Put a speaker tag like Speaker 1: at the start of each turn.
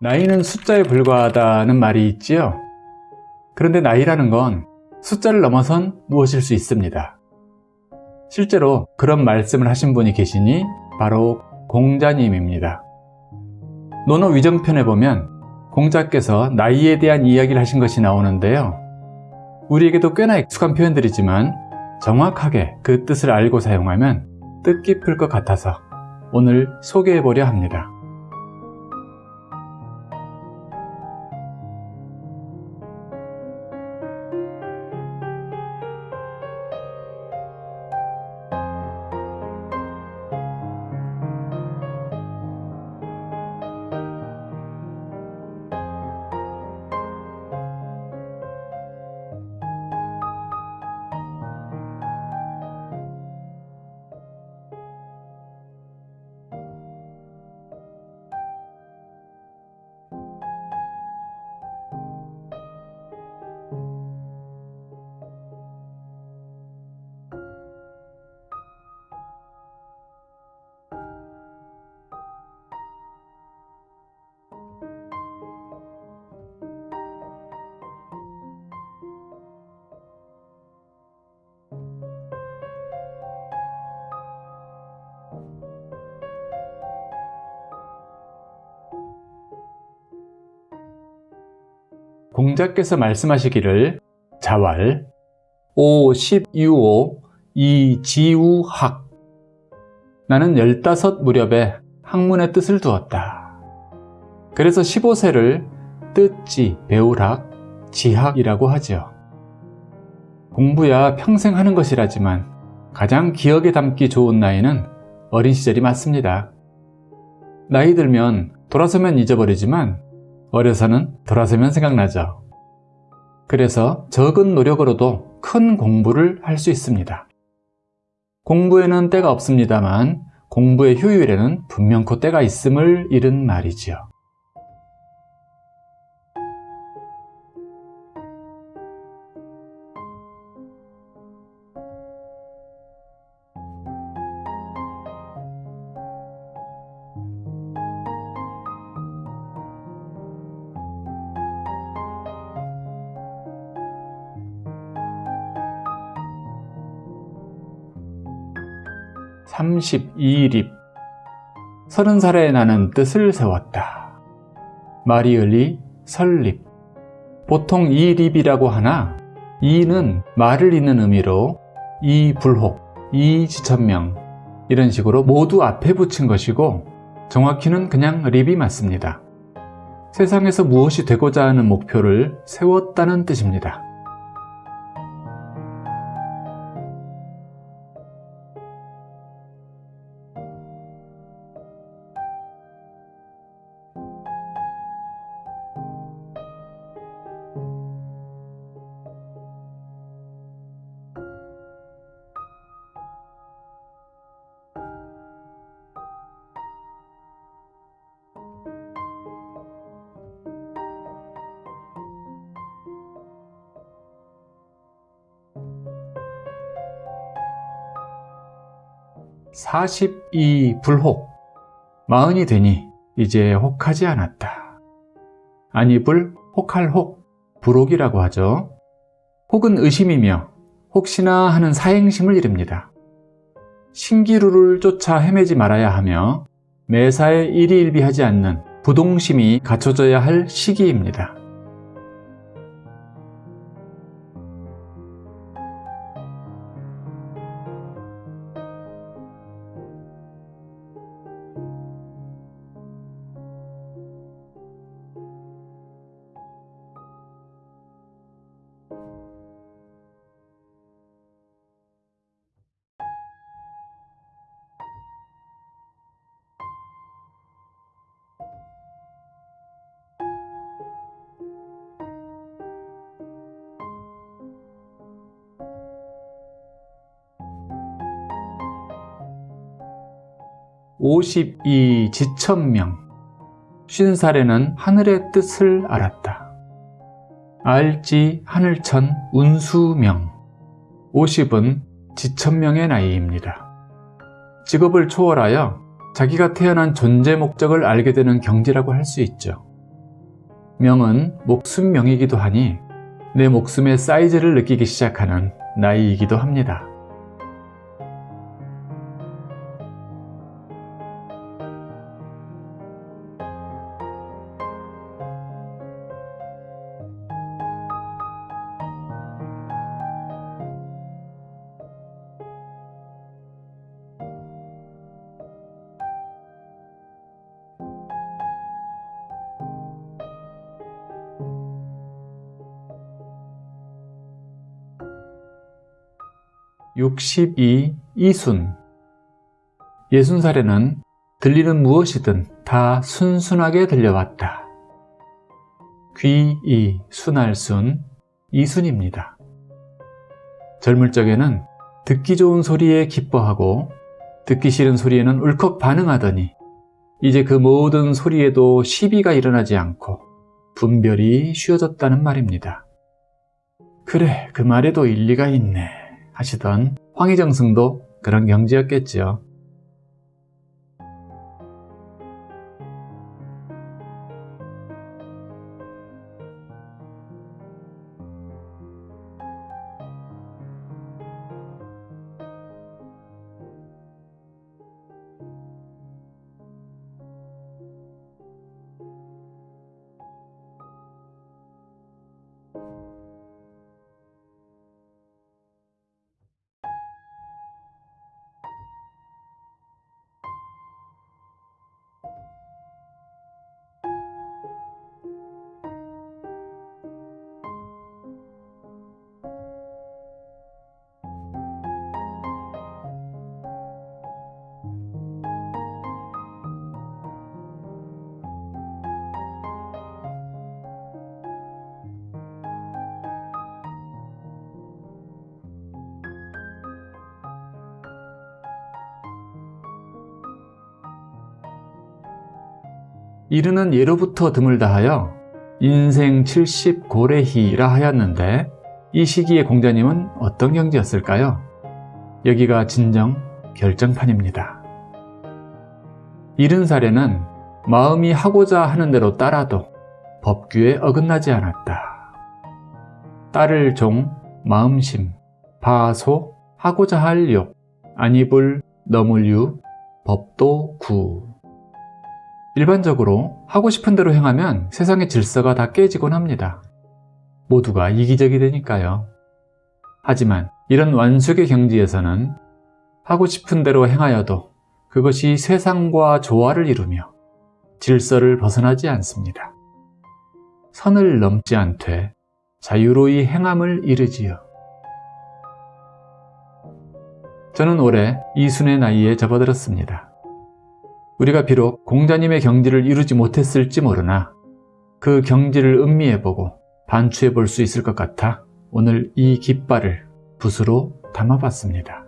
Speaker 1: 나이는 숫자에 불과하다는 말이 있지요. 그런데 나이라는 건 숫자를 넘어선 무엇일 수 있습니다. 실제로 그런 말씀을 하신 분이 계시니 바로 공자님입니다. 논어 위정편에 보면 공자께서 나이에 대한 이야기를 하신 것이 나오는데요. 우리에게도 꽤나 익숙한 표현들이지만 정확하게 그 뜻을 알고 사용하면 뜻깊을 것 같아서 오늘 소개해 보려 합니다. 공자께서 말씀하시기를 자왈, 오, 십, 유오, 이, 지우학 나는 열다섯 무렵에 학문의 뜻을 두었다. 그래서 15세를 뜻지, 배울학, 지학이라고 하지요. 공부야 평생 하는 것이라지만 가장 기억에 담기 좋은 나이는 어린 시절이 맞습니다. 나이 들면 돌아서면 잊어버리지만 어려서는 돌아서면 생각나죠. 그래서 적은 노력으로도 큰 공부를 할 수 있습니다. 공부에는 때가 없습니다만 공부의 효율에는 분명코 때가 있음을 잃은 말이지요. 32립 서른 살에 나는 뜻을 세웠다. 마리을리 설립 보통 이립이라고 하나 이는 말을 잇는 의미로 이불혹, 이지천명 이런 식으로 모두 앞에 붙인 것이고 정확히는 그냥 립이 맞습니다. 세상에서 무엇이 되고자 하는 목표를 세웠다는 뜻입니다. 42 불혹 마흔이 되니 이제 혹하지 않았다. 아니불 혹할 혹 불혹이라고 하죠. 혹은 의심이며 혹시나 하는 사행심을 이릅니다. 신기루를 쫓아 헤매지 말아야 하며 매사에 일희일비하지 않는 부동심이 갖춰져야 할 시기입니다. 52 지천명 쉰 살에는 하늘의 뜻을 알았다. 알지 하늘천 운수명 50은 지천명의 나이입니다. 직업을 초월하여 자기가 태어난 존재 목적을 알게 되는 경지라고 할 수 있죠. 명은 목숨명이기도 하니 내 목숨의 사이즈를 느끼기 시작하는 나이이기도 합니다. (62) 이순 예순살에는 들리는 무엇이든 다 순순하게 들려왔다. 귀이 순할순 이순입니다. 젊을 적에는 듣기 좋은 소리에 기뻐하고 듣기 싫은 소리에는 울컥 반응하더니 이제 그 모든 소리에도 시비가 일어나지 않고 분별이 쉬워졌다는 말입니다. 그래 그 말에도 일리가 있네 하시던 황희정 승도 그런 경지였겠지요. 이르는 예로부터 드물다하여 인생 70 고래희라 하였는데 이 시기의 공자님은 어떤 경지였을까요? 여기가 진정 결정판입니다. 이른 살에는 마음이 하고자 하는 대로 따라도 법규에 어긋나지 않았다. 따를 종, 마음심, 바소, 하고자 할 욕, 안입을, 넘을 유, 법도 구 일반적으로 하고 싶은 대로 행하면 세상의 질서가 다 깨지곤 합니다. 모두가 이기적이 되니까요. 하지만 이런 완숙의 경지에서는 하고 싶은 대로 행하여도 그것이 세상과 조화를 이루며 질서를 벗어나지 않습니다. 선을 넘지 않되 자유로이 행함을 이르지요. 저는 올해 이순의 나이에 접어들었습니다. 우리가 비록 공자님의 경지를 이루지 못했을지 모르나 그 경지를 음미해보고 반추해 볼 수 있을 것 같아 오늘 이 깃발을 붓으로 담아봤습니다.